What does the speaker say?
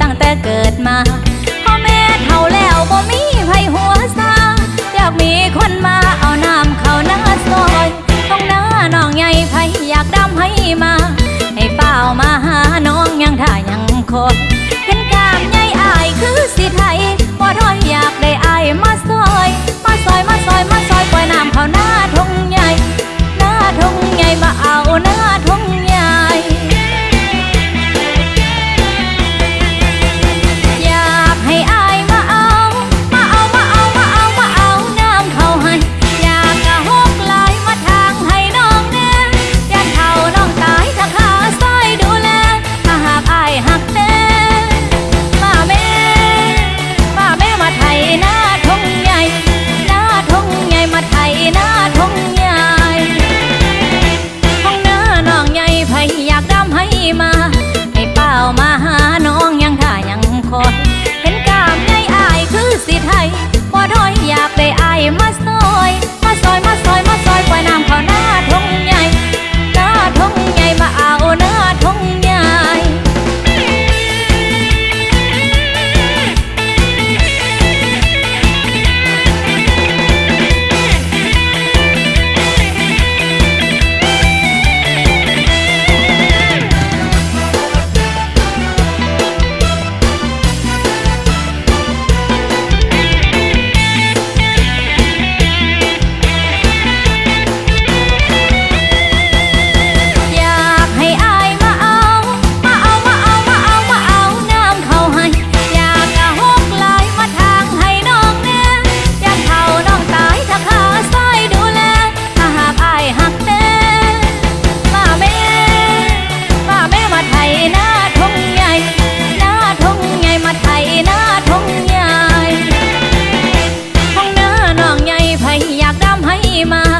ตั้งแต่เกิดมาพ่อแม่เฒ่าแล้วบ่มีไผหัวซาอยากมีคนมาเอาน้ำเข้าหน้าซอยต้องหน้าน้องใหญ่ไผอยากดำให้มา ให้เป้ามาหาน้องยังท่ายังคน mah